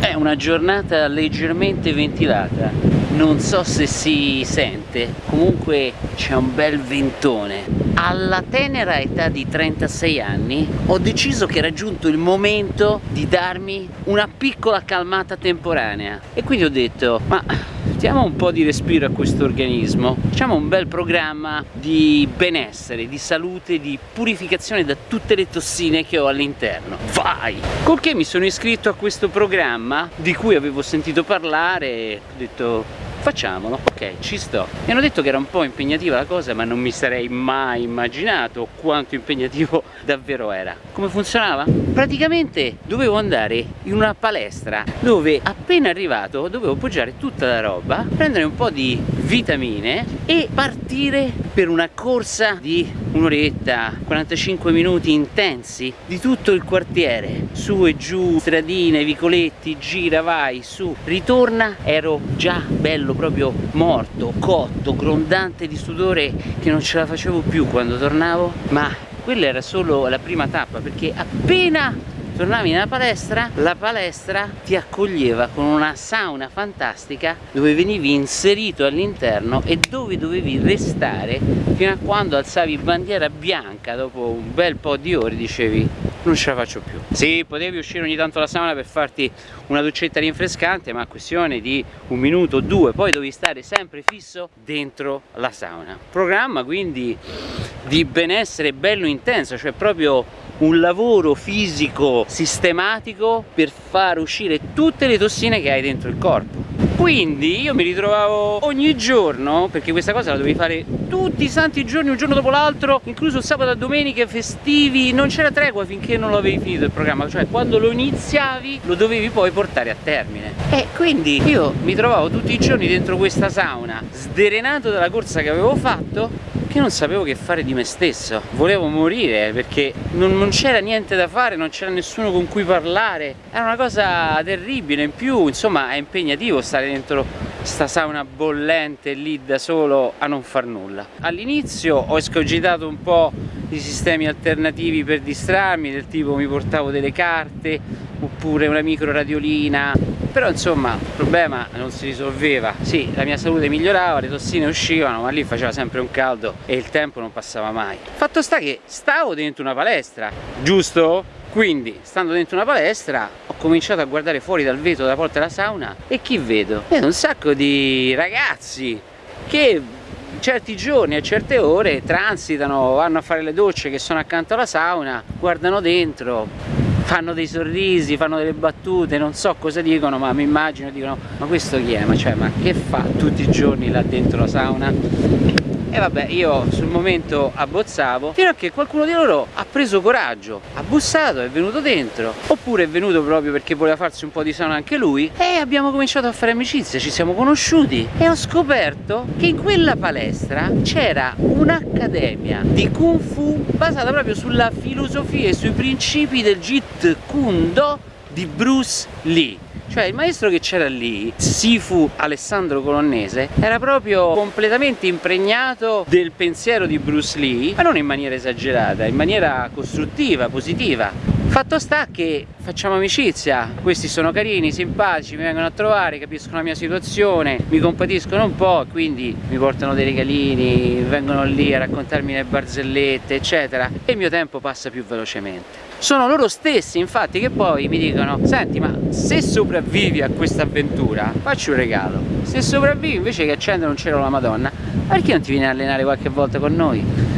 È una giornata leggermente ventilata, non so se si sente, comunque c'è un bel ventone. Alla tenera età di 36 anni ho deciso che era giunto il momento di darmi una piccola calmata temporanea. E quindi ho detto ma diamo un po' di respiro a questo organismo facciamo un bel programma di benessere, di salute, di purificazione da tutte le tossine che ho all'interno vai! col che mi sono iscritto a questo programma di cui avevo sentito parlare ho detto facciamolo, ok, ci sto. Mi hanno detto che era un po' impegnativa la cosa, ma non mi sarei mai immaginato quanto impegnativo davvero era. Come funzionava? Praticamente dovevo andare in una palestra dove appena arrivato dovevo poggiare tutta la roba, prendere un po' di vitamine e partire per una corsa di un'oretta, 45 minuti intensi di tutto il quartiere, su e giù, stradine, vicoletti, gira, vai, su, ritorna, ero già bello proprio morto, cotto, grondante di sudore che non ce la facevo più quando tornavo, ma quella era solo la prima tappa perché appena tornavi nella palestra, la palestra ti accoglieva con una sauna fantastica dove venivi inserito all'interno e dove dovevi restare fino a quando alzavi bandiera bianca dopo un bel po' di ore dicevi non ce la faccio più sì, potevi uscire ogni tanto dalla sauna per farti una docetta rinfrescante ma questione di un minuto o due poi dovevi stare sempre fisso dentro la sauna. Programma quindi di benessere bello intenso cioè proprio un lavoro fisico sistematico per far uscire tutte le tossine che hai dentro il corpo. Quindi io mi ritrovavo ogni giorno perché questa cosa la dovevi fare tutti i santi giorni un giorno dopo l'altro incluso sabato e domenica festivi non c'era tregua finché non lo avevi finito il programma cioè quando lo iniziavi lo dovevi poi portare a termine. E quindi io mi trovavo tutti i giorni dentro questa sauna sderenato dalla corsa che avevo fatto che non sapevo che fare di me stesso? Volevo morire perché non, non c'era niente da fare non c'era nessuno con cui parlare. Era una cosa terribile. In più insomma è impegnativo stare dentro sta sauna bollente lì da solo a non far nulla. All'inizio ho escogitato un po' di sistemi alternativi per distrarmi del tipo mi portavo delle carte oppure una micro radiolina però insomma il problema non si risolveva sì la mia salute migliorava le tossine uscivano ma lì faceva sempre un caldo e il tempo non passava mai fatto sta che stavo dentro una palestra giusto? quindi stando dentro una palestra ho cominciato a guardare fuori dal vetro della porta della sauna e chi vedo? vedo un sacco di ragazzi che certi giorni a certe ore transitano, vanno a fare le docce che sono accanto alla sauna, guardano dentro, fanno dei sorrisi, fanno delle battute, non so cosa dicono, ma mi immagino dicono ma questo chi è? Ma, cioè, ma che fa tutti i giorni là dentro la sauna? E vabbè io sul momento abbozzavo fino a che qualcuno di loro ha preso coraggio ha bussato, è venuto dentro. Oppure è venuto proprio perché voleva farsi un po' di sauna anche lui. E abbiamo cominciato a fare amicizia ci siamo conosciuti e ho scoperto che in quella palestra c'era un'accademia di Kung Fu basata proprio sulla filosofia e sui principi del Jeet Kune Do di Bruce Lee cioè il maestro che c'era lì, Sifu Alessandro Colonnese, era proprio completamente impregnato del pensiero di Bruce Lee, ma non in maniera esagerata, in maniera costruttiva, positiva. Fatto sta che facciamo amicizia, questi sono carini, simpatici, mi vengono a trovare, capiscono la mia situazione, mi compatiscono un po', quindi mi portano dei regalini, vengono lì a raccontarmi le barzellette, eccetera, e il mio tempo passa più velocemente sono loro stessi infatti che poi mi dicono senti ma se sopravvivi a questa avventura facci un regalo se sopravvivi invece che accendere un cielo alla madonna perché non ti vieni a allenare qualche volta con noi?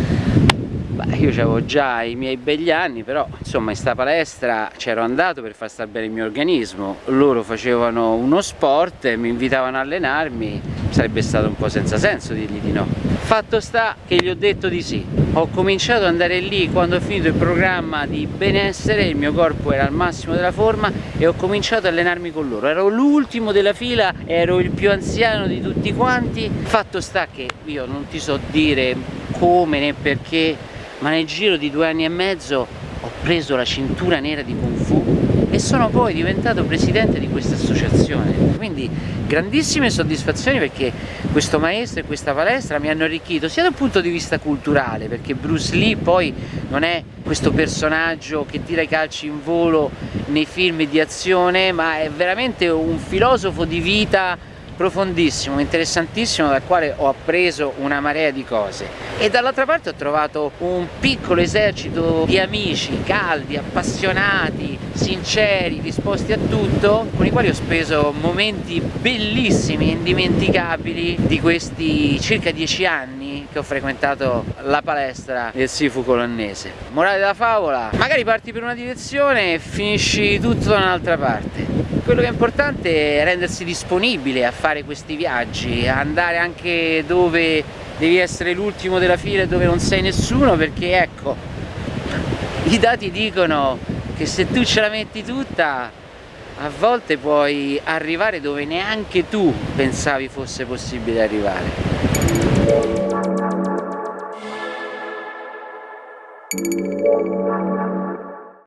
Io avevo già i miei begli anni, però insomma in sta palestra c'ero andato per far stare bene il mio organismo, loro facevano uno sport mi invitavano a allenarmi, sarebbe stato un po' senza senso dirgli di no. Fatto sta che gli ho detto di sì, ho cominciato ad andare lì quando ho finito il programma di benessere, il mio corpo era al massimo della forma e ho cominciato ad allenarmi con loro, ero l'ultimo della fila, ero il più anziano di tutti quanti, fatto sta che io non ti so dire come né perché ma nel giro di due anni e mezzo ho preso la cintura nera di Kung Fu e sono poi diventato presidente di questa associazione. Quindi grandissime soddisfazioni perché questo maestro e questa palestra mi hanno arricchito sia dal punto di vista culturale perché Bruce Lee poi non è questo personaggio che tira i calci in volo nei film di azione ma è veramente un filosofo di vita profondissimo, interessantissimo dal quale ho appreso una marea di cose. E dall'altra parte ho trovato un piccolo esercito di amici caldi, appassionati, sinceri, disposti a tutto con i quali ho speso momenti bellissimi, indimenticabili di questi circa dieci anni che ho frequentato la palestra del Sifu colonnese. Morale della favola, magari parti per una direzione e finisci tutto da un'altra parte quello che è importante è rendersi disponibile a fare questi viaggi, andare anche dove devi essere l'ultimo della fila e dove non sei nessuno perché ecco, i dati dicono che se tu ce la metti tutta a volte puoi arrivare dove neanche tu pensavi fosse possibile arrivare.